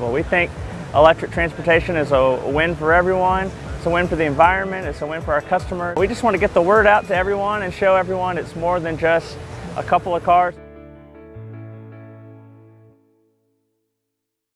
possible. We think electric transportation is a win for everyone. It's a win for the environment. It's a win for our customers. We just want to get the word out to everyone and show everyone it's more than just a couple of cars.